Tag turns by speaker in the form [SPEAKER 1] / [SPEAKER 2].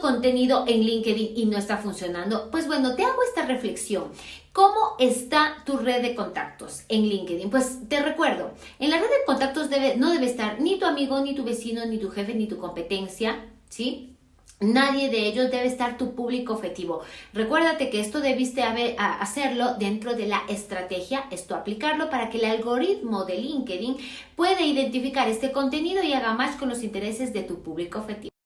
[SPEAKER 1] contenido en LinkedIn y no está funcionando? Pues bueno, te hago esta reflexión. ¿Cómo está tu red de contactos en LinkedIn? Pues te recuerdo, en la red de contactos debe, no debe estar ni tu amigo, ni tu vecino, ni tu jefe, ni tu competencia, ¿sí? Nadie de ellos debe estar tu público objetivo. Recuérdate que esto debiste hacerlo dentro de la estrategia, esto aplicarlo para que el algoritmo de LinkedIn pueda identificar este contenido y haga más con los intereses de tu público objetivo.